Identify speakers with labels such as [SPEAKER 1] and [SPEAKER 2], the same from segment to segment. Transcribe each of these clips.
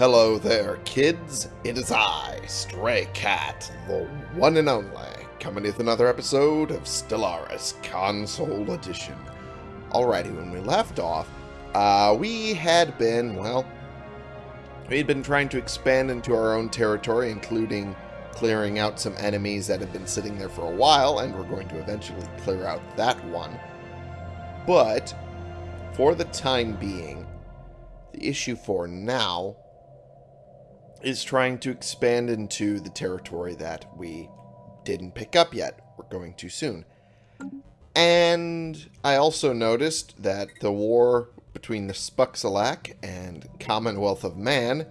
[SPEAKER 1] Hello there, kids. It is I, Stray Cat, the one and only, coming with another episode of Stellaris Console Edition. Alrighty, when we left off, uh, we had been, well, we had been trying to expand into our own territory, including clearing out some enemies that had been sitting there for a while, and we're going to eventually clear out that one. But, for the time being, the issue for now is trying to expand into the territory that we didn't pick up yet. We're going too soon. And I also noticed that the war between the Spuxalak and Commonwealth of Man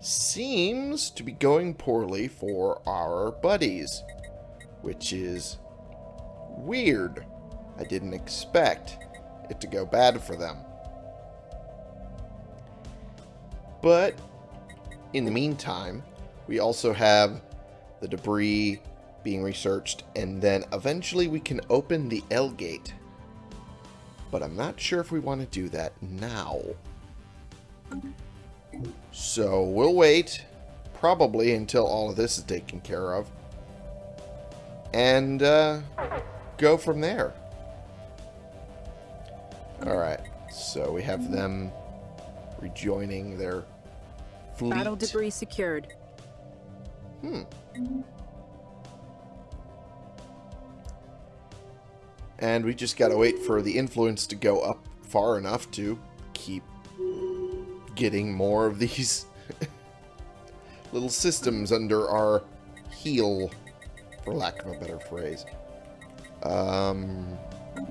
[SPEAKER 1] seems to be going poorly for our buddies, which is weird. I didn't expect it to go bad for them. But in the meantime, we also have the debris being researched, and then eventually we can open the L gate. But I'm not sure if we want to do that now. So we'll wait, probably until all of this is taken care of, and uh, go from there. Alright, so we have them rejoining their fleet.
[SPEAKER 2] Battle debris secured.
[SPEAKER 1] Hmm. And we just gotta wait for the influence to go up far enough to keep getting more of these little systems under our heel, for lack of a better phrase. Um,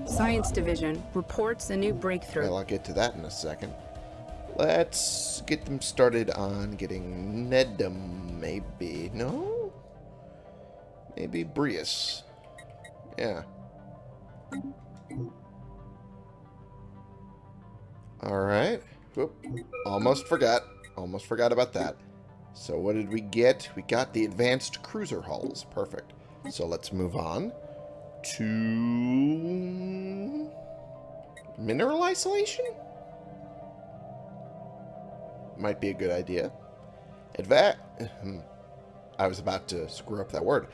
[SPEAKER 2] Science Division reports a new breakthrough.
[SPEAKER 1] well, I'll get to that in a second. Let's get them started on getting Nedum, maybe. No? Maybe Brius. Yeah. Alright. Almost forgot. Almost forgot about that. So what did we get? We got the advanced cruiser hulls. Perfect. So let's move on to mineral isolation? Might be a good idea. Adva I was about to screw up that word.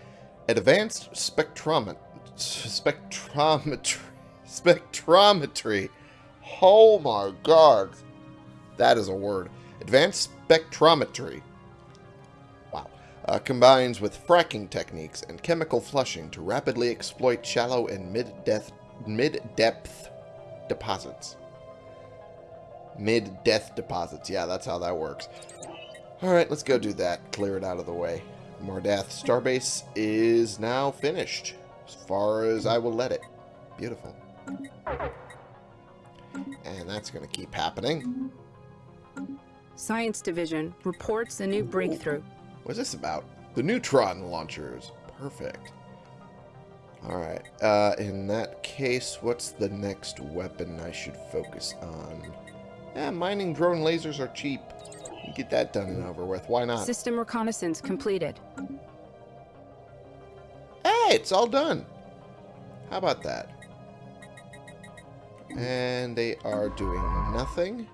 [SPEAKER 1] Advanced spectromet spectrometry spectrometry. Oh my god. That is a word. Advanced spectrometry. Wow. Uh, combines with fracking techniques and chemical flushing to rapidly exploit shallow and mid-depth mid-depth deposits. Mid-death deposits. Yeah, that's how that works. Alright, let's go do that. Clear it out of the way. Mordath Starbase is now finished. As far as I will let it. Beautiful. And that's going to keep happening.
[SPEAKER 2] Science Division reports a new breakthrough.
[SPEAKER 1] What's this about? The neutron launchers. Perfect. Alright. Uh, in that case, what's the next weapon I should focus on? Yeah, mining drone lasers are cheap. You get that done and over with. Why not?
[SPEAKER 2] System reconnaissance completed.
[SPEAKER 1] Hey, it's all done. How about that? And they are doing nothing.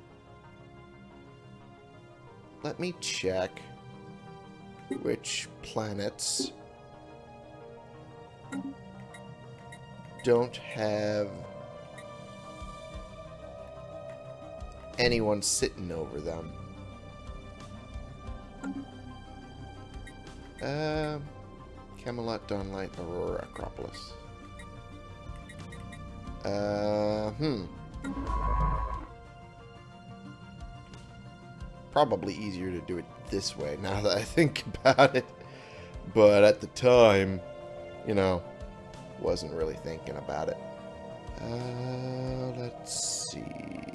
[SPEAKER 1] Let me check which planets don't have anyone sitting over them. Um, Camelot, Dawnlight, Aurora, Acropolis. Uh, hmm. Probably easier to do it this way now that I think about it. But at the time, you know, wasn't really thinking about it. Uh, let's see.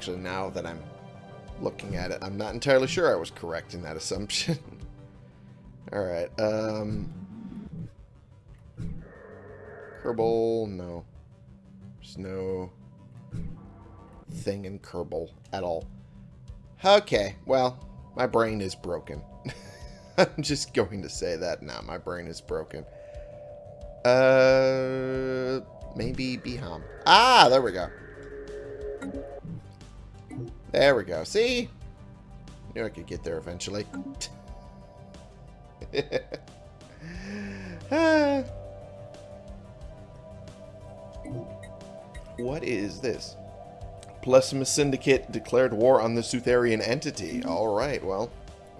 [SPEAKER 1] Actually, now that I'm looking at it, I'm not entirely sure I was correct in that assumption. Alright, um... Kerbal, no. There's no thing in Kerbal at all. Okay, well, my brain is broken. I'm just going to say that now. My brain is broken. Uh, maybe Beham. Ah, there we go. There we go. See? Knew I could get there eventually. What is this? Plesimus Syndicate declared war on the Sutherian entity. Alright, well,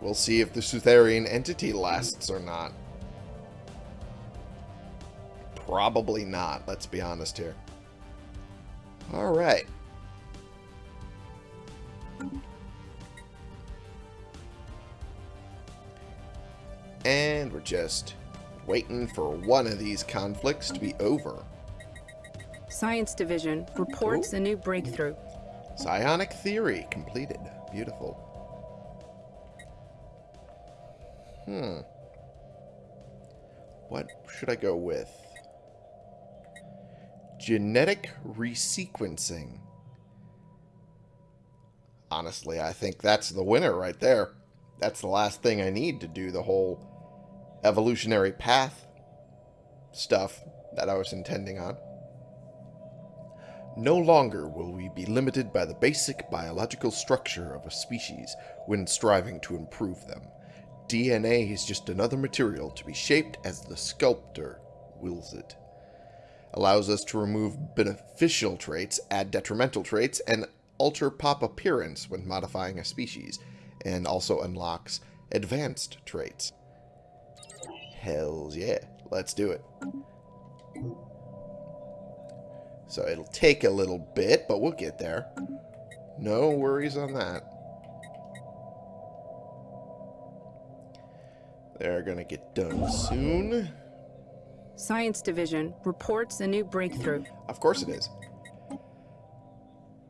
[SPEAKER 1] we'll see if the Sutherian entity lasts or not. Probably not, let's be honest here. Alright. And we're just waiting for one of these conflicts to be over.
[SPEAKER 2] Science Division reports
[SPEAKER 1] Ooh.
[SPEAKER 2] a new breakthrough.
[SPEAKER 1] Psionic theory completed. Beautiful. Hmm. What should I go with? Genetic resequencing. Honestly, I think that's the winner right there. That's the last thing I need to do the whole evolutionary path stuff that I was intending on. No longer will we be limited by the basic biological structure of a species when striving to improve them. DNA is just another material to be shaped as the sculptor wills it. Allows us to remove beneficial traits, add detrimental traits, and alter pop appearance when modifying a species, and also unlocks advanced traits. Hells yeah, let's do it. So it'll take a little bit, but we'll get there. No worries on that. They're gonna get done soon.
[SPEAKER 2] Science Division reports a new breakthrough.
[SPEAKER 1] Of course it is.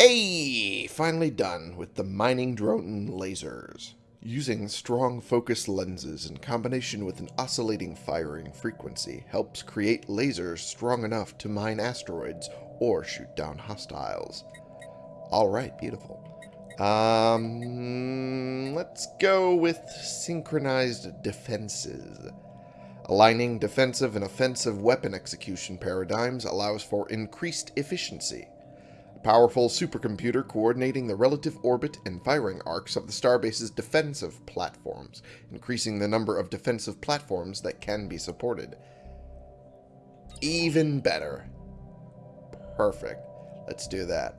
[SPEAKER 1] Hey! Finally done with the mining drone lasers. Using strong focus lenses in combination with an oscillating firing frequency helps create lasers strong enough to mine asteroids or shoot down hostiles. Alright, beautiful. Um, let's go with synchronized defenses. Aligning defensive and offensive weapon execution paradigms allows for increased efficiency. Powerful supercomputer coordinating the relative orbit and firing arcs of the starbase's defensive platforms, increasing the number of defensive platforms that can be supported. Even better. Perfect. Let's do that.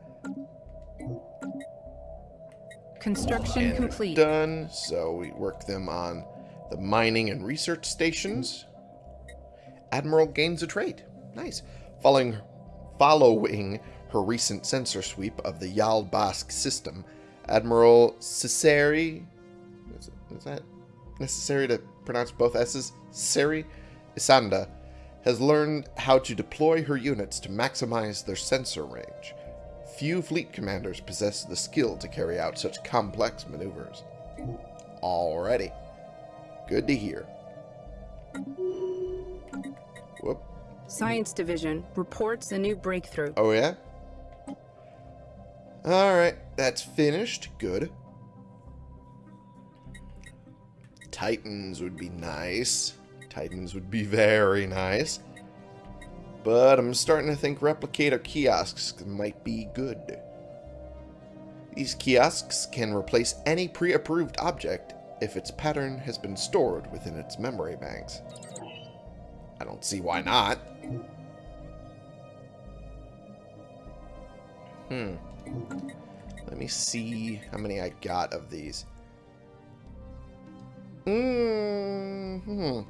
[SPEAKER 2] Construction
[SPEAKER 1] And
[SPEAKER 2] complete.
[SPEAKER 1] Done. So we work them on the mining and research stations. Admiral gains a trait. Nice. Following, following her recent sensor sweep of the Yalbask system, Admiral Cesari... Is, is that necessary to pronounce both S's? Cesari Isanda has learned how to deploy her units to maximize their sensor range. Few fleet commanders possess the skill to carry out such complex maneuvers. Alrighty. Good to hear. Whoop.
[SPEAKER 2] Science Division reports a new breakthrough.
[SPEAKER 1] Oh, yeah? Alright, that's finished. Good. Titans would be nice. Titans would be very nice. But I'm starting to think replicator kiosks might be good. These kiosks can replace any pre-approved object if its pattern has been stored within its memory banks. I don't see why not. Hmm. Let me see how many I got of these. Mm hmm.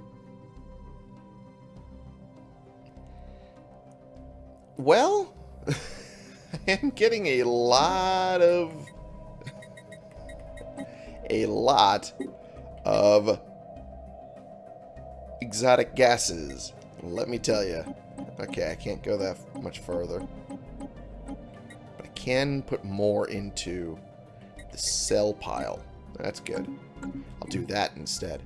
[SPEAKER 1] Well, I am getting a lot of... a lot of exotic gases. Let me tell you. Okay, I can't go that much further. Can put more into the sell pile. That's good. I'll do that instead.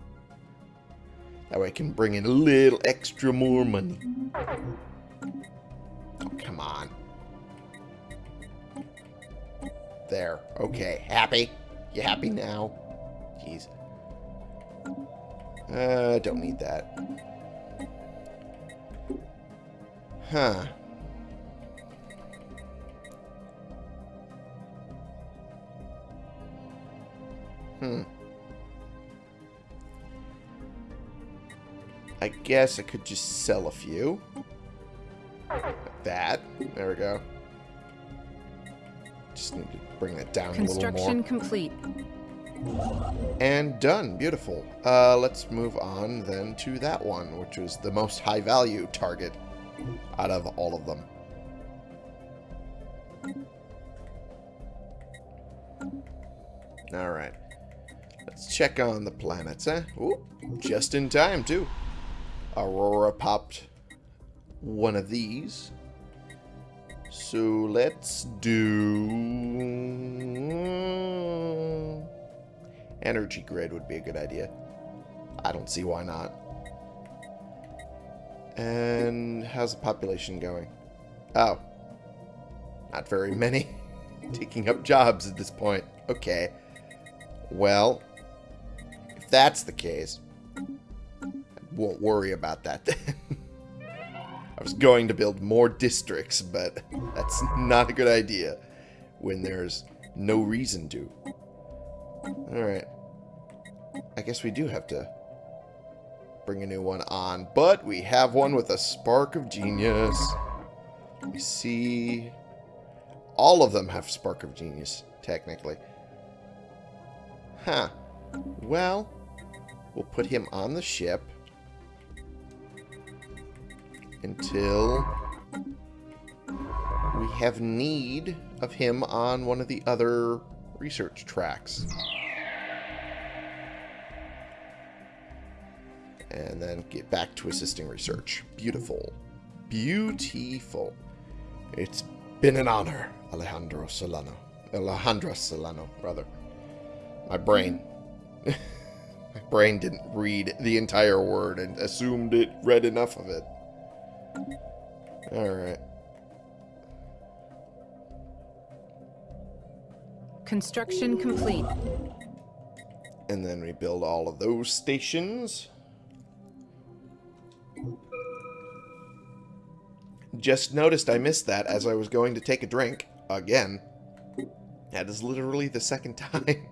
[SPEAKER 1] That way I can bring in a little extra more money. Oh, come on. There. Okay. Happy? You happy now? Jeez. Uh, don't need that. Huh. Hmm. I guess I could just sell a few. Like that. There we go. Just need to bring that down a little more.
[SPEAKER 2] Construction complete.
[SPEAKER 1] And done. Beautiful. Uh, let's move on then to that one, which was the most high value target out of all of them. Check on the planets, eh? Ooh, just in time, too. Aurora popped one of these. So let's do... Energy grid would be a good idea. I don't see why not. And how's the population going? Oh. Not very many. Taking up jobs at this point. Okay. Well, that's the case, I won't worry about that then. I was going to build more districts, but that's not a good idea when there's no reason to. Alright. I guess we do have to bring a new one on, but we have one with a spark of genius. We see... All of them have spark of genius, technically. Huh. Well, we'll put him on the ship until we have need of him on one of the other research tracks. And then get back to assisting research. Beautiful. Beautiful. It's been an honor, Alejandro Solano. Alejandra Solano, brother. My brain. My brain didn't read the entire word and assumed it read enough of it. Alright.
[SPEAKER 2] Construction complete.
[SPEAKER 1] And then we build all of those stations. Just noticed I missed that as I was going to take a drink. Again. That is literally the second time.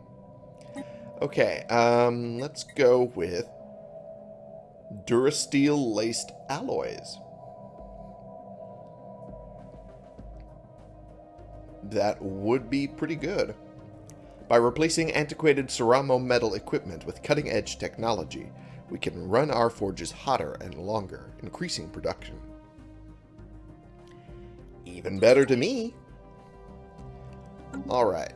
[SPEAKER 1] Okay, um, let's go with Durasteel laced alloys. That would be pretty good. By replacing antiquated Ceramo metal equipment with cutting-edge technology, we can run our forges hotter and longer, increasing production. Even better to me. Alright.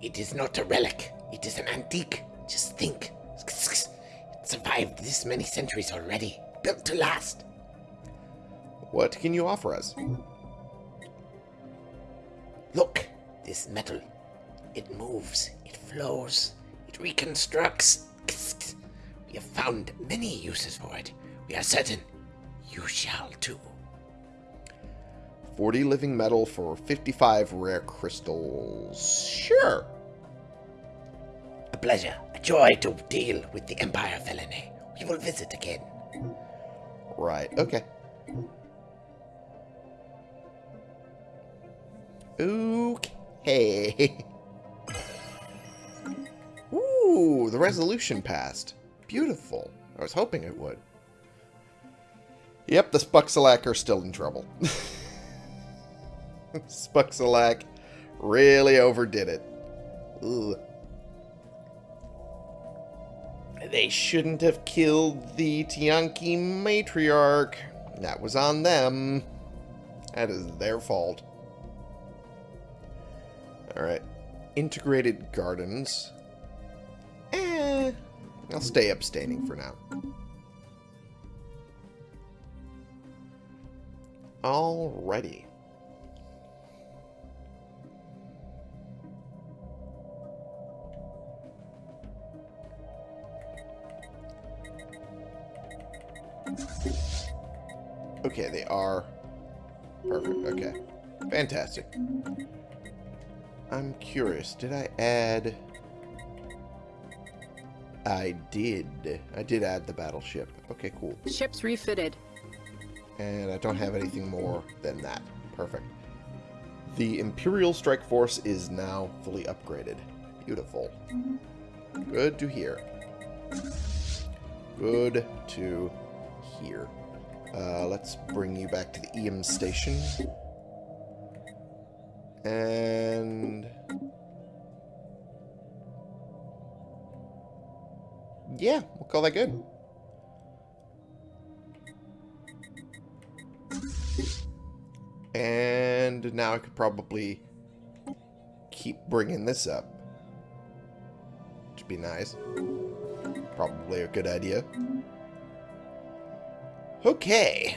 [SPEAKER 3] It is not a relic. It is an antique. Just think. It survived this many centuries already. Built to last.
[SPEAKER 1] What can you offer us?
[SPEAKER 3] Look, this metal. It moves. It flows. It reconstructs. We have found many uses for it. We are certain you shall too.
[SPEAKER 1] 40 living metal for 55 rare crystals. Sure.
[SPEAKER 3] A pleasure, a joy to deal with the Empire Felony. We will visit again.
[SPEAKER 1] Right, okay. Okay. Ooh, the resolution passed. Beautiful. I was hoping it would. Yep, the Spuxalak are still in trouble. Spuxalak really overdid it. Ugh. They shouldn't have killed the Tiyanki matriarch. That was on them. That is their fault. Alright. Integrated gardens. Eh. I'll stay abstaining for now. Alrighty. Okay, they are perfect. Okay. Fantastic. I'm curious. Did I add... I did. I did add the battleship. Okay, cool.
[SPEAKER 2] Ships refitted.
[SPEAKER 1] And I don't have anything more than that. Perfect. The Imperial Strike Force is now fully upgraded. Beautiful. Good to hear. Good to hear. Uh, let's bring you back to the EM station. And... Yeah, we'll call that good. And now I could probably keep bringing this up. Which would be nice. Probably a good idea. Okay.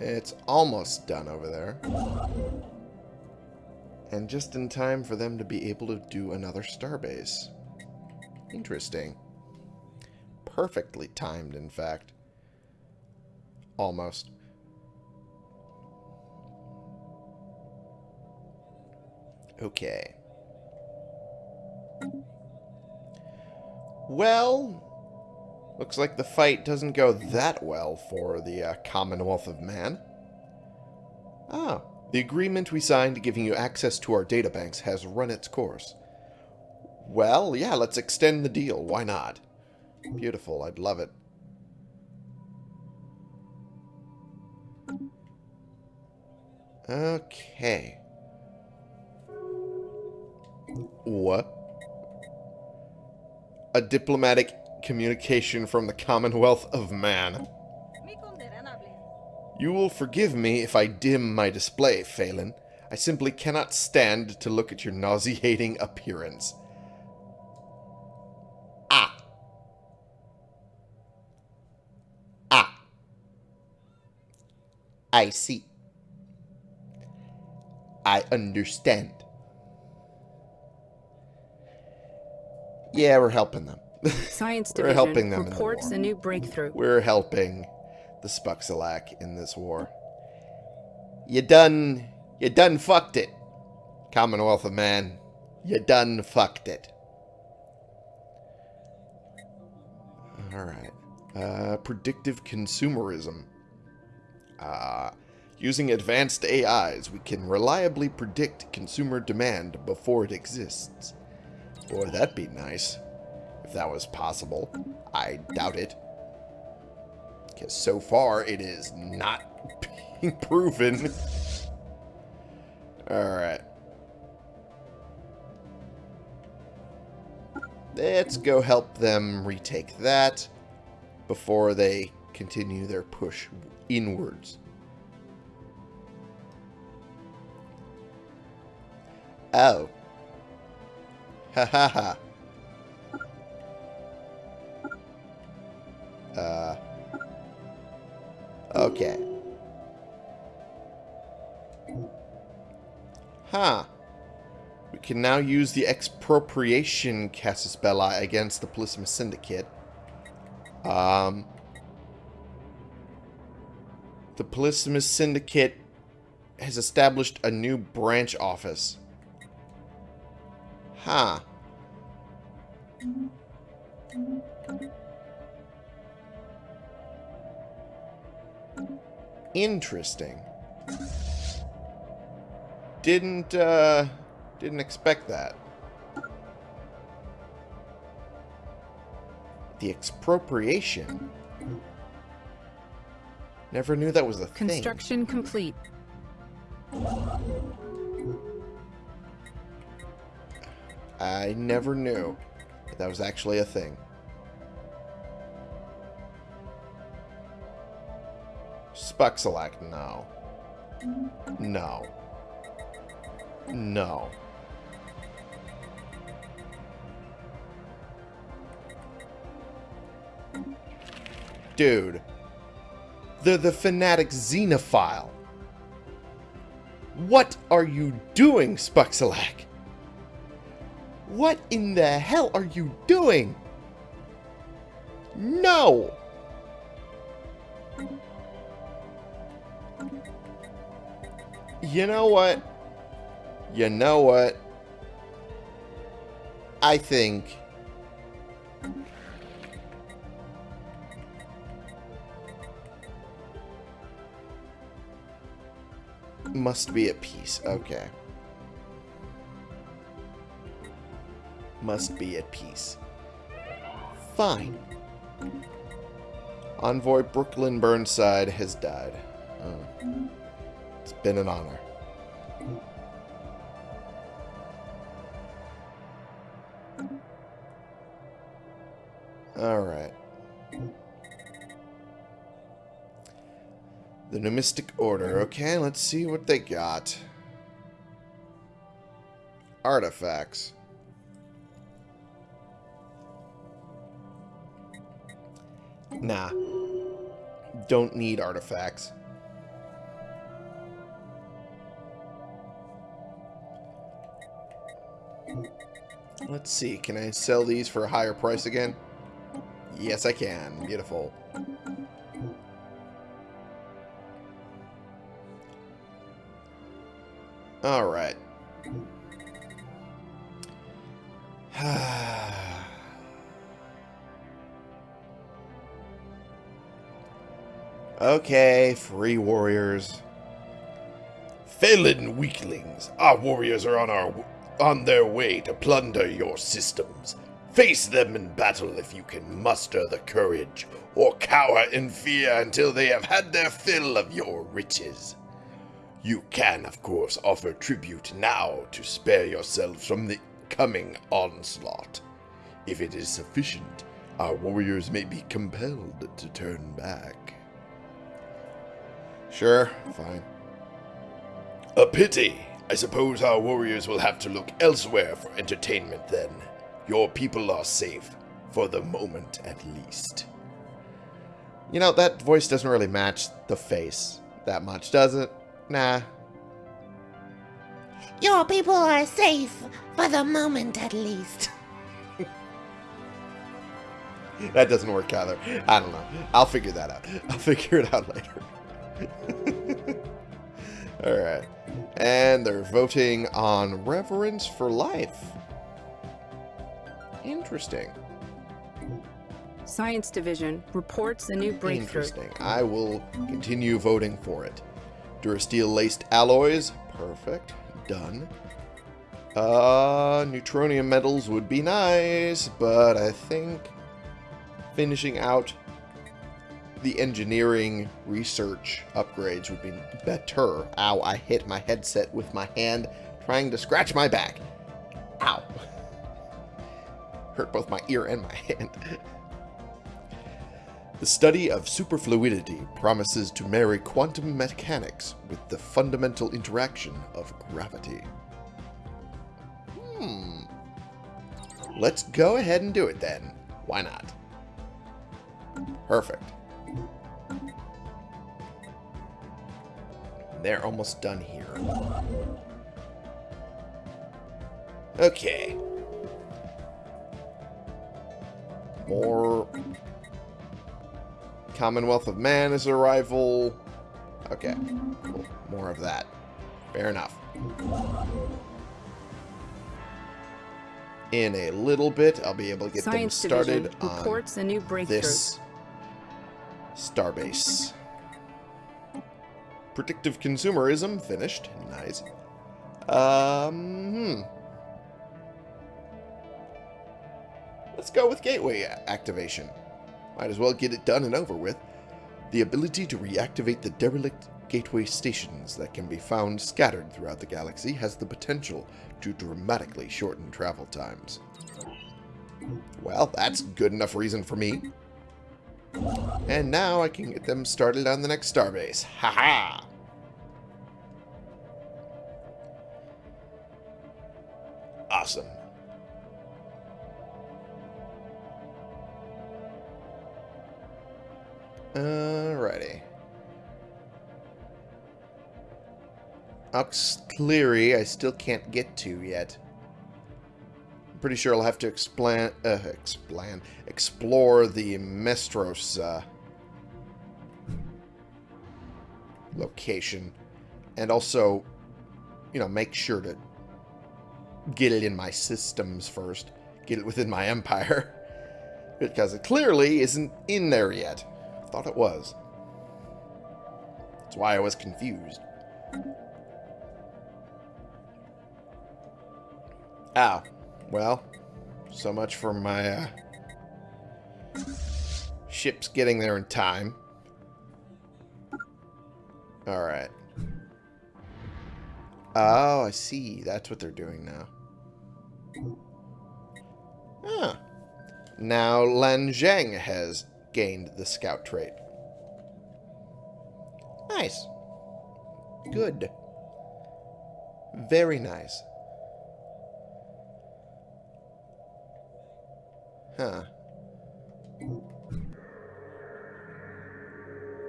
[SPEAKER 1] It's almost done over there. And just in time for them to be able to do another starbase. Interesting. Perfectly timed, in fact. Almost. Okay. Well, looks like the fight doesn't go that well for the uh, Commonwealth of Man. Ah, the agreement we signed giving you access to our databanks has run its course. Well, yeah, let's extend the deal. Why not? Beautiful. I'd love it. Okay. What? A diplomatic communication from the Commonwealth of Man. You will forgive me if I dim my display, Phelan. I simply cannot stand to look at your nauseating appearance. Ah. Ah. I see. I understand. Yeah, we're helping them.
[SPEAKER 2] Science
[SPEAKER 1] We're
[SPEAKER 2] Division
[SPEAKER 1] helping them
[SPEAKER 2] reports a new breakthrough.
[SPEAKER 1] We're helping the Spuxalak in this war. You done... You done fucked it. Commonwealth of Man. You done fucked it. Alright. Uh, predictive consumerism. Uh, using advanced AIs, we can reliably predict consumer demand before it exists. Boy, that'd be nice. If that was possible. I doubt it. Because so far, it is not being proven. Alright. Let's go help them retake that before they continue their push inwards. Oh. Ha ha ha. Uh. Okay. Huh. We can now use the expropriation Casus Belli against the Polysimus Syndicate. Um. The Polysimus Syndicate has established a new branch office. Huh. Interesting. Didn't, uh, didn't expect that. The expropriation? Never knew that was a thing.
[SPEAKER 2] Construction complete.
[SPEAKER 1] I never knew that, that was actually a thing. Spuxalak, no. No. No. Dude. The the fanatic xenophile. What are you doing, Spuxalak? What in the hell are you doing? No! You know what? You know what? I think... must be at peace. Okay. Must be at peace. Fine. Envoy Brooklyn Burnside has died. Oh. It's been an honor. Alright. The Numistic Order. Okay, let's see what they got. Artifacts. Nah. Don't need artifacts. Let's see. Can I sell these for a higher price again? Yes, I can. Beautiful. Alright. Okay, free warriors.
[SPEAKER 4] Felon weaklings, our warriors are on our on their way to plunder your systems. Face them in battle if you can muster the courage, or cower in fear until they have had their fill of your riches. You can, of course, offer tribute now to spare yourselves from the coming onslaught. If it is sufficient, our warriors may be compelled to turn back.
[SPEAKER 1] Sure, fine.
[SPEAKER 4] A pity. I suppose our warriors will have to look elsewhere for entertainment then. Your people are safe, for the moment at least.
[SPEAKER 1] You know, that voice doesn't really match the face that much, does it? Nah.
[SPEAKER 5] Your people are safe, for the moment at least.
[SPEAKER 1] that doesn't work either. I don't know. I'll figure that out. I'll figure it out later. Alright. And they're voting on Reverence for Life. Interesting.
[SPEAKER 2] Science Division reports a new breakthrough.
[SPEAKER 1] Interesting. I will continue voting for it. Durasteel laced alloys. Perfect. Done. Uh, neutronium metals would be nice, but I think finishing out the engineering research upgrades would be better. Ow, I hit my headset with my hand trying to scratch my back. Ow. Hurt both my ear and my hand. The study of superfluidity promises to marry quantum mechanics with the fundamental interaction of gravity. Hmm. Let's go ahead and do it then. Why not? Perfect. They're almost done here. Okay. More Commonwealth of Man is a rival. Okay, cool. More of that. Fair enough. In a little bit, I'll be able to get
[SPEAKER 2] Science
[SPEAKER 1] them started
[SPEAKER 2] Division
[SPEAKER 1] on
[SPEAKER 2] a new breakthrough.
[SPEAKER 1] this starbase. Predictive consumerism finished. Nice. Um, hmm. Let's go with gateway activation. Might as well get it done and over with. The ability to reactivate the derelict gateway stations that can be found scattered throughout the galaxy has the potential to dramatically shorten travel times. Well, that's good enough reason for me. And now I can get them started on the next starbase. Ha-ha! Awesome. Alrighty. Auxiliary, I still can't get to yet pretty sure I'll have to explain, uh, explain, explore the Mestros uh, location, and also, you know, make sure to get it in my systems first, get it within my empire, because it clearly isn't in there yet. Thought it was. That's why I was confused. Ow. Well, so much for my uh, ships getting there in time. Alright. Oh, I see. That's what they're doing now. Ah. Now Lan Zheng has gained the scout trait. Nice. Good. Very nice. Huh.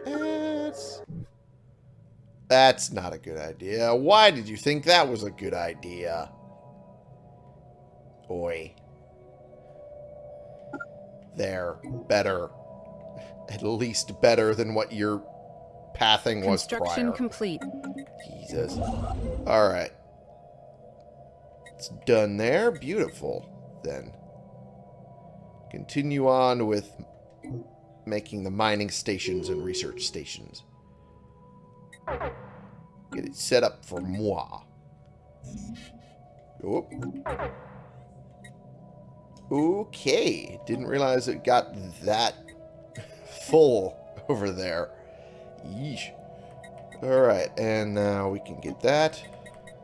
[SPEAKER 1] That's... That's not a good idea. Why did you think that was a good idea? Oi. There. Better. At least better than what your pathing was prior.
[SPEAKER 2] Construction complete.
[SPEAKER 1] Jesus. Alright. It's done there. Beautiful. Then. Continue on with making the mining stations and research stations. Get it set up for moi. Oop. Okay. Didn't realize it got that full over there. Yeesh. Alright, and now we can get that.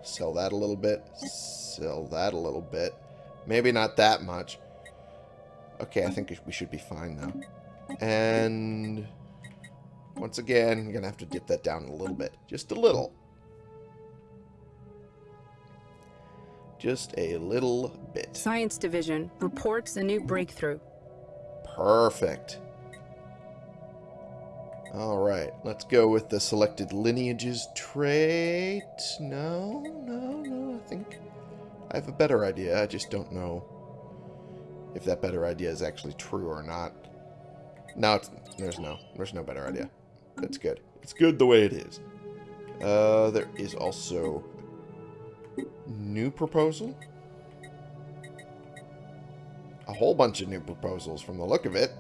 [SPEAKER 1] Sell that a little bit. Sell that a little bit. Maybe not that much. Okay, I think we should be fine now. And once again, I'm going to have to dip that down a little bit. Just a little. Just a little bit.
[SPEAKER 2] Science Division reports a new breakthrough.
[SPEAKER 1] Perfect. Alright, let's go with the selected lineages trait. No, no, no, I think I have a better idea. I just don't know if that better idea is actually true or not. No, there's no. There's no better idea. That's good. It's good the way it is. Uh, there is also new proposal. A whole bunch of new proposals from the look of it.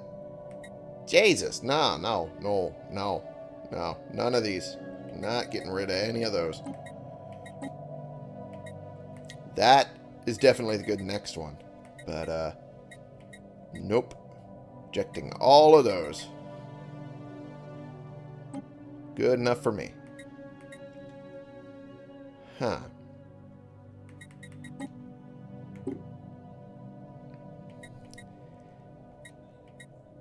[SPEAKER 1] Jesus, no, no, no, no, no, none of these. Not getting rid of any of those. That is definitely the good next one. But, uh, nope. Rejecting all of those. Good enough for me. Huh.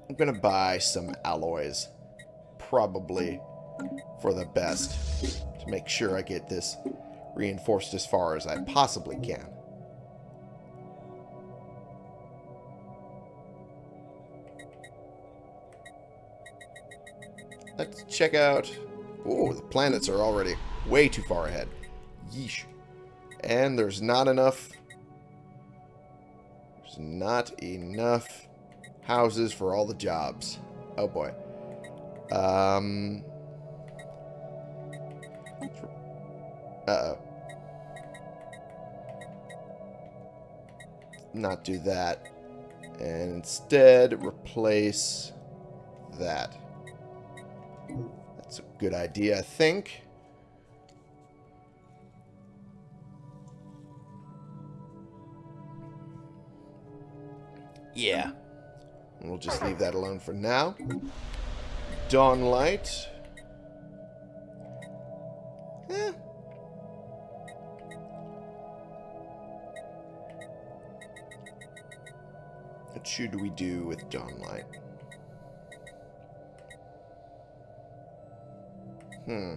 [SPEAKER 1] I'm going to buy some alloys. Probably for the best. To make sure I get this reinforced as far as I possibly can. Check out... Oh, the planets are already way too far ahead. Yeesh. And there's not enough... There's not enough houses for all the jobs. Oh, boy. Um... Uh-oh. Not do that. And instead, replace that. That's a good idea, I think. Yeah. We'll just leave that alone for now. Dawnlight. Eh. What should we do with Dawnlight? Hmm.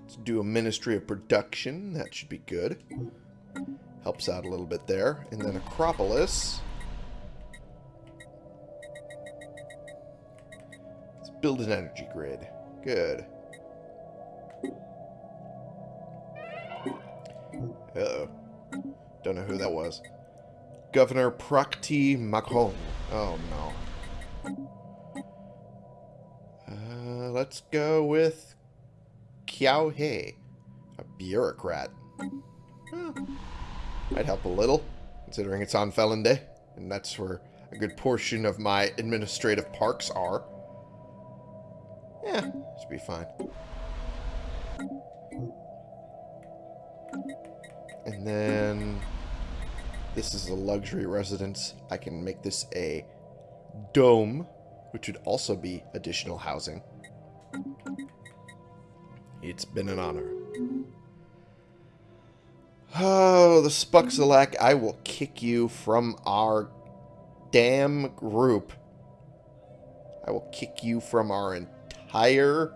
[SPEAKER 1] Let's do a Ministry of Production. That should be good. Helps out a little bit there. And then Acropolis. Let's build an energy grid. Good. Uh-oh. Don't know who that was. Governor Prakti Macron. Oh, no. Let's go with Kiao He, a bureaucrat. Might help a little, considering it's on Felon Day, and that's where a good portion of my administrative parks are. Yeah, should be fine. And then this is a luxury residence. I can make this a dome, which would also be additional housing. It's been an honor. Oh, the Spuxalak, I will kick you from our damn group. I will kick you from our entire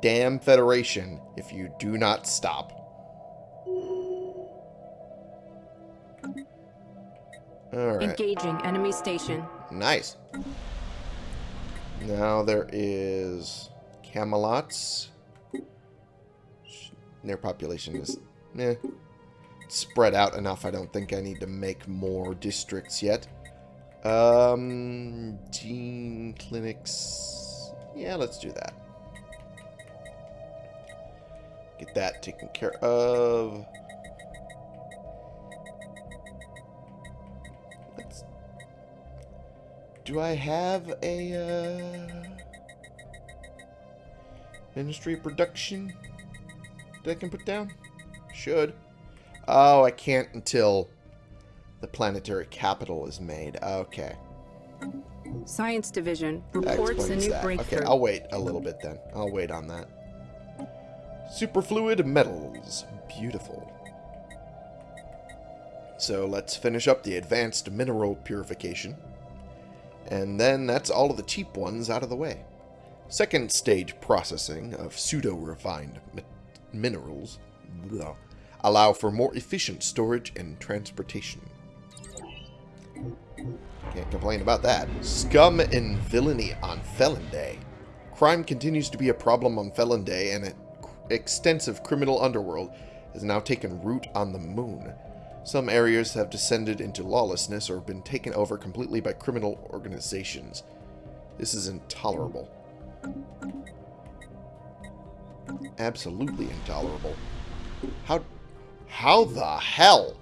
[SPEAKER 1] damn federation if you do not stop. Alright.
[SPEAKER 2] Engaging enemy station.
[SPEAKER 1] Nice. Now there is Camelots. Their population is eh, spread out enough. I don't think I need to make more districts yet. Um, gene clinics. Yeah, let's do that. Get that taken care of. Let's. Do I have a uh, Ministry of Production that I can put down? Should. Oh, I can't until the planetary capital is made. Okay.
[SPEAKER 2] Science Division reports a new
[SPEAKER 1] that.
[SPEAKER 2] breakthrough.
[SPEAKER 1] Okay, I'll wait a little bit then. I'll wait on that. Superfluid metals. Beautiful. So let's finish up the advanced mineral purification. And then that's all of the cheap ones out of the way. Second stage processing of pseudo-refined mi- minerals blah, allow for more efficient storage and transportation. Can't complain about that. Scum and villainy on Felon Day. Crime continues to be a problem on Felon Day, and an extensive criminal underworld has now taken root on the moon. Some areas have descended into lawlessness or been taken over completely by criminal organizations. This is intolerable. Absolutely intolerable. How... How the hell?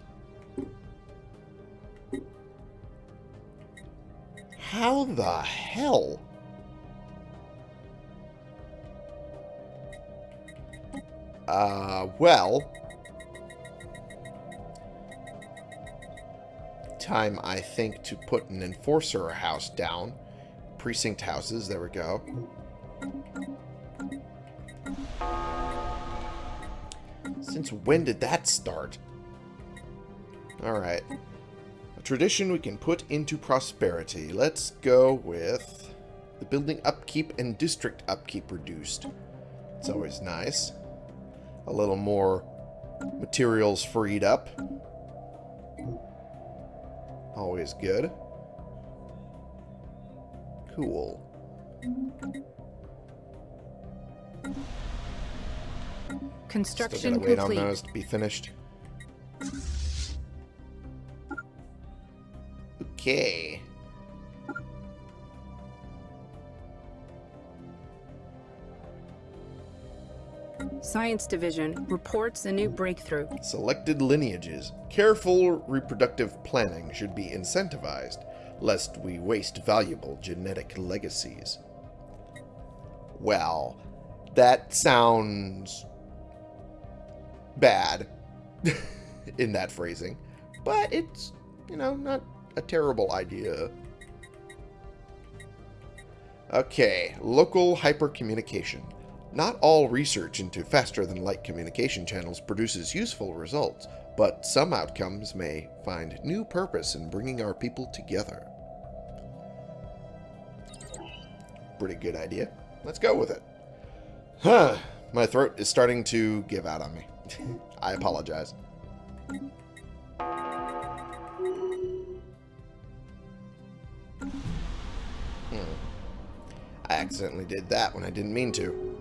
[SPEAKER 1] How the hell? Uh, well... Time, I think, to put an enforcer house down. Precinct houses, there we go. Since when did that start? Alright. A tradition we can put into prosperity. Let's go with the building upkeep and district upkeep reduced. It's always nice. A little more materials freed up. Always good. Cool. Still
[SPEAKER 2] Construction
[SPEAKER 1] gotta wait on
[SPEAKER 2] complete.
[SPEAKER 1] those to be finished. Okay.
[SPEAKER 2] Science Division reports a new breakthrough.
[SPEAKER 1] Selected lineages. Careful reproductive planning should be incentivized, lest we waste valuable genetic legacies. Well, that sounds bad in that phrasing, but it's, you know, not a terrible idea. Okay, local hypercommunication. Not all research into faster than light communication channels produces useful results, but some outcomes may find new purpose in bringing our people together. Pretty good idea. Let's go with it. Huh. My throat is starting to give out on me. I apologize. Hmm. I accidentally did that when I didn't mean to.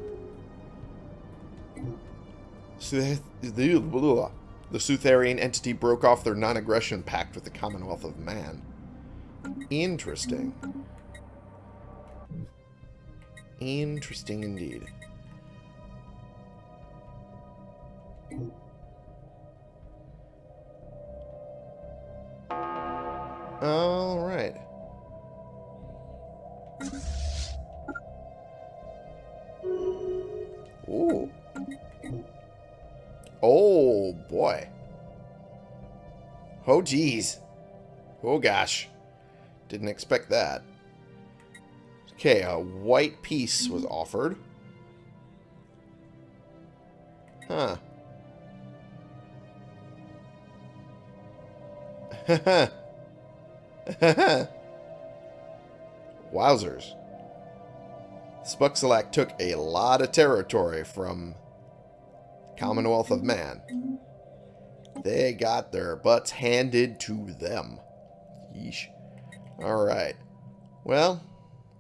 [SPEAKER 1] The Sutherian entity broke off their non-aggression pact with the Commonwealth of Man. Interesting. Interesting indeed. All right. Ooh. Oh, boy. Oh, geez. Oh, gosh. Didn't expect that. Okay, a white peace was offered. Huh. Wowzers. Spuxalak took a lot of territory from Commonwealth of Man. They got their butts handed to them. Yeesh. Alright. Well,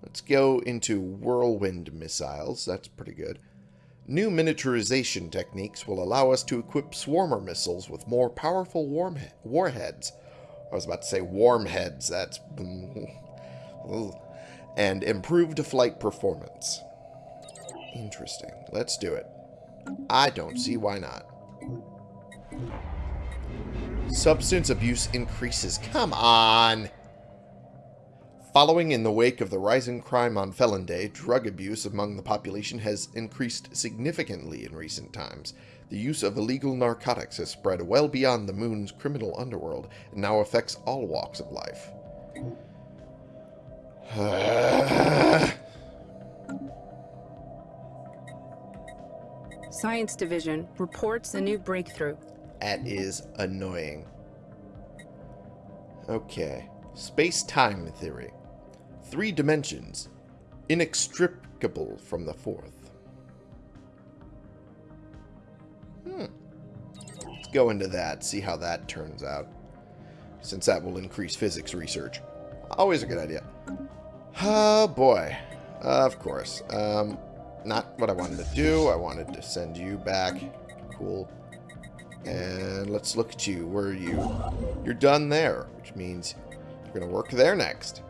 [SPEAKER 1] let's go into whirlwind missiles. That's pretty good. New miniaturization techniques will allow us to equip swarmer missiles with more powerful warheads. I was about to say warm heads. That's... and improved flight performance. Interesting. Let's do it. I don't see why not. Substance abuse increases. Come on! Following in the wake of the rising crime on Felon Day, drug abuse among the population has increased significantly in recent times. The use of illegal narcotics has spread well beyond the moon's criminal underworld and now affects all walks of life.
[SPEAKER 2] Science Division reports a new breakthrough.
[SPEAKER 1] That is annoying. Okay. Space-time theory. Three dimensions. Inextricable from the fourth. Hmm. Let's go into that, see how that turns out. Since that will increase physics research. Always a good idea. Oh, boy. of course. Um, not what I wanted to do. I wanted to send you back. Cool. And let's look at you. Where are you? You're done there, which means you're going to work there next.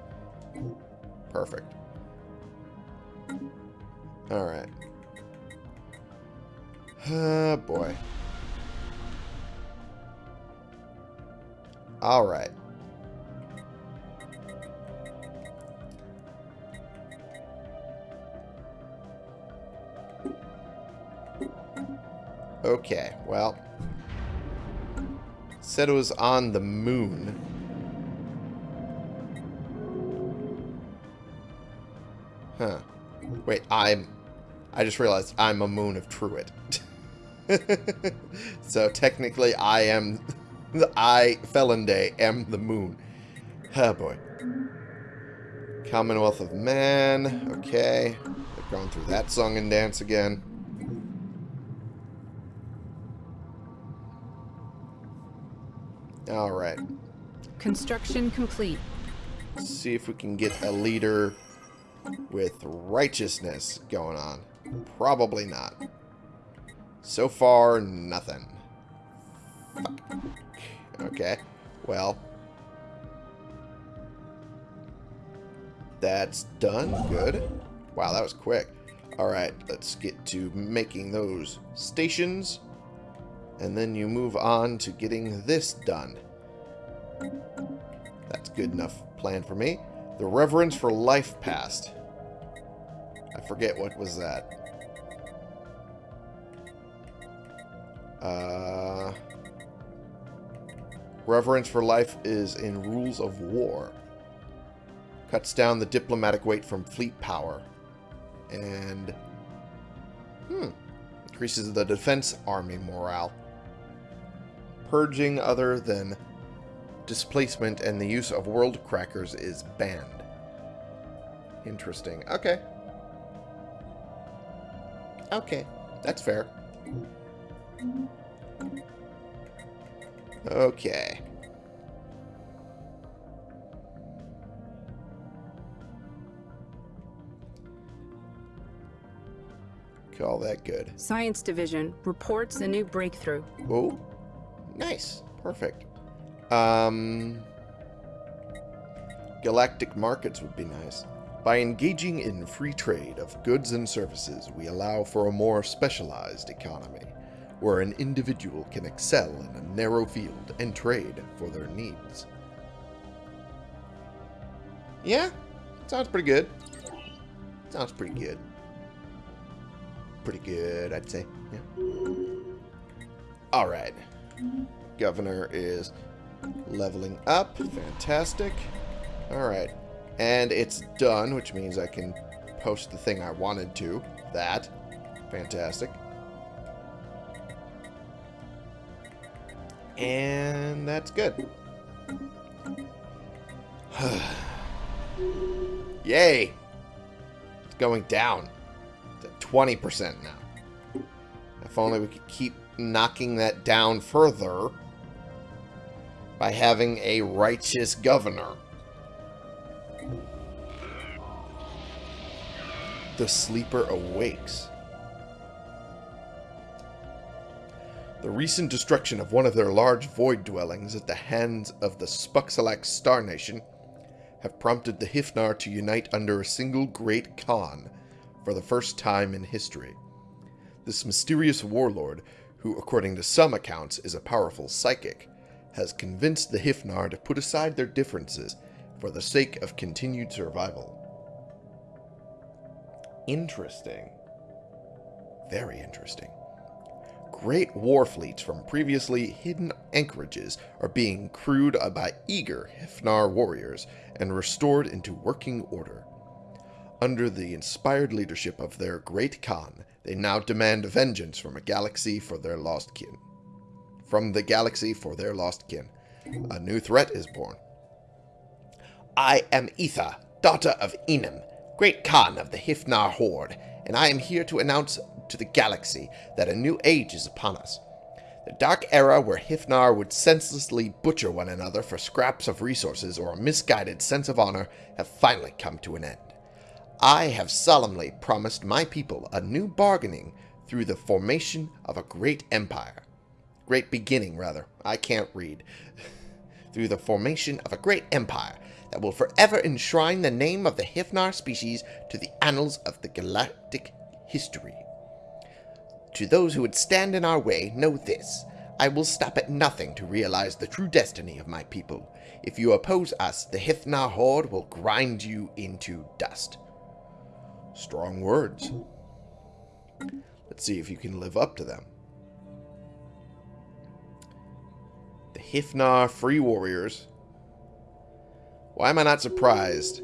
[SPEAKER 1] Perfect. Alright. Oh, boy. Alright. Okay, well. Said it was on the moon. Huh. Wait, I'm... I just realized I'm a moon of Truit. so technically I am... I, Felon Day, am the moon. Oh boy. Commonwealth of Man. Okay. I've gone through that song and dance again. Alright.
[SPEAKER 2] Construction complete.
[SPEAKER 1] Let's see if we can get a leader with righteousness going on. Probably not. So far, nothing. Fuck. Okay. Well. That's done. Good. Wow, that was quick. Alright, let's get to making those stations and then you move on to getting this done. That's good enough plan for me. The Reverence for Life Past. I forget what was that. Uh, Reverence for Life is in Rules of War. Cuts down the diplomatic weight from fleet power. And... Hmm. Increases the defense army morale purging other than displacement and the use of world crackers is banned. Interesting. Okay. Okay. That's fair. Okay. Call that good.
[SPEAKER 2] Science Division reports a new breakthrough.
[SPEAKER 1] Oh. Nice. Perfect. Um, galactic markets would be nice. By engaging in free trade of goods and services, we allow for a more specialized economy, where an individual can excel in a narrow field and trade for their needs. Yeah, sounds pretty good. Sounds pretty good. Pretty good, I'd say. Yeah. All right governor is Leveling up. Fantastic. Alright. And it's done, which means I can post the thing I wanted to. That. Fantastic. And that's good. Yay! It's going down to 20% now. If only we could keep knocking that down further by having a righteous governor. The sleeper awakes. The recent destruction of one of their large void dwellings at the hands of the Spuxalax Star Nation have prompted the Hifnar to unite under a single great Khan for the first time in history. This mysterious warlord, who according to some accounts is a powerful psychic, has convinced the Hifnar to put aside their differences for the sake of continued survival. Interesting. Very interesting. Great war fleets from previously hidden anchorages are being crewed by eager Hifnar warriors and restored into working order. Under the inspired leadership of their great Khan, they now demand vengeance from a galaxy for their lost kin. From the galaxy for their lost kin. A new threat is born. I am Etha, daughter of Enum, great Khan of the Hifnar Horde, and I am here to announce to the galaxy that a new age is upon us. The dark era where Hifnar would senselessly butcher one another for scraps of resources or a misguided sense of honor have finally come to an end. I have solemnly promised my people a new bargaining through the formation of a great empire. Great beginning, rather. I can't read. through the formation of a great empire that will forever enshrine the name of the Hifnar species to the annals of the galactic history. To those who would stand in our way, know this. I will stop at nothing to realize the true destiny of my people. If you oppose us, the Hifnar Horde will grind you into dust. Strong words. Let's see if you can live up to them. The Hifnar Free Warriors. Why am I not surprised?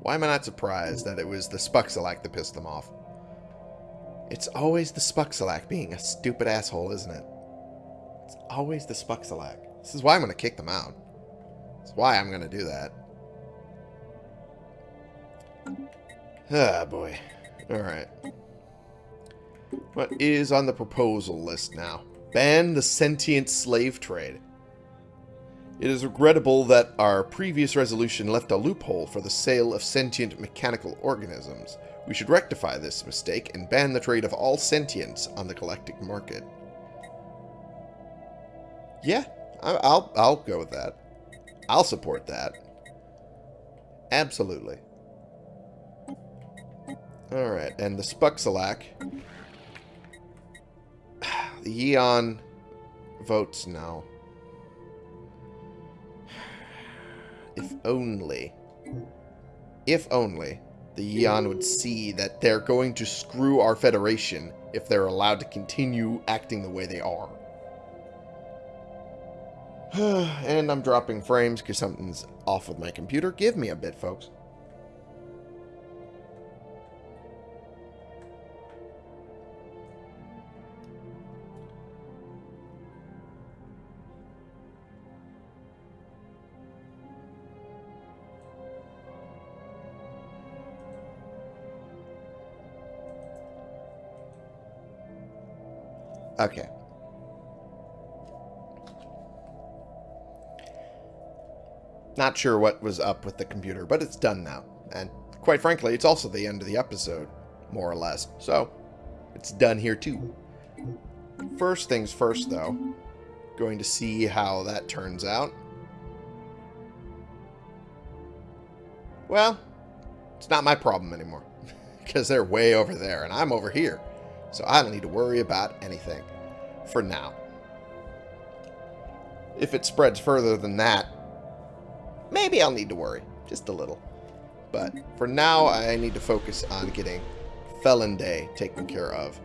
[SPEAKER 1] Why am I not surprised that it was the Spuxalak that pissed them off? It's always the Spuxalak being a stupid asshole, isn't it? It's always the Spuxalak. This is why I'm going to kick them out. That's why I'm going to do that. Ah, boy. Alright. What is on the proposal list now? Ban the sentient slave trade. It is regrettable that our previous resolution left a loophole for the sale of sentient mechanical organisms. We should rectify this mistake and ban the trade of all sentience on the galactic market. Yeah, I'll, I'll go with that. I'll support that. Absolutely. Alright, and the Spuxalak. The Yeon votes no. If only. If only the Yeon would see that they're going to screw our Federation if they're allowed to continue acting the way they are. and I'm dropping frames because something's off with my computer. Give me a bit, folks. Okay. Not sure what was up with the computer, but it's done now. And quite frankly, it's also the end of the episode, more or less. So, it's done here too. First things first, though. Going to see how that turns out. Well, it's not my problem anymore. because they're way over there, and I'm over here. So I don't need to worry about anything. For now. If it spreads further than that, maybe I'll need to worry. Just a little. But for now, I need to focus on getting Felon Day taken care of.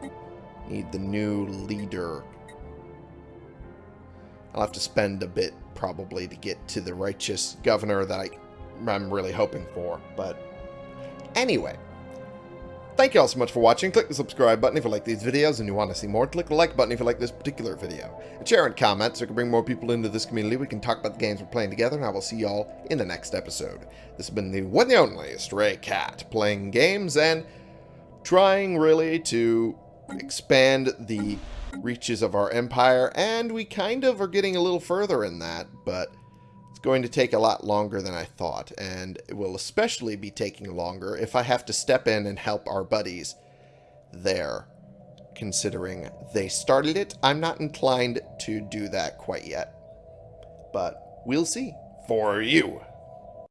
[SPEAKER 1] Need the new leader. I'll have to spend a bit probably to get to the righteous governor that I, I'm really hoping for. But anyway, thank you all so much for watching. Click the subscribe button if you like these videos and you want to see more. Click the like button if you like this particular video. Share and comment so we can bring more people into this community. We can talk about the games we're playing together, and I will see y'all in the next episode. This has been the one and only Stray Cat, playing games and trying really to expand the reaches of our empire, and we kind of are getting a little further in that, but going to take a lot longer than I thought, and it will especially be taking longer if I have to step in and help our buddies there, considering they started it. I'm not inclined to do that quite yet, but we'll see.
[SPEAKER 4] For you,